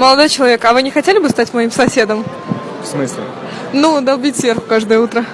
Молодой человек, а вы не хотели бы стать моим соседом? В смысле? Ну, долбить сверху каждое утро.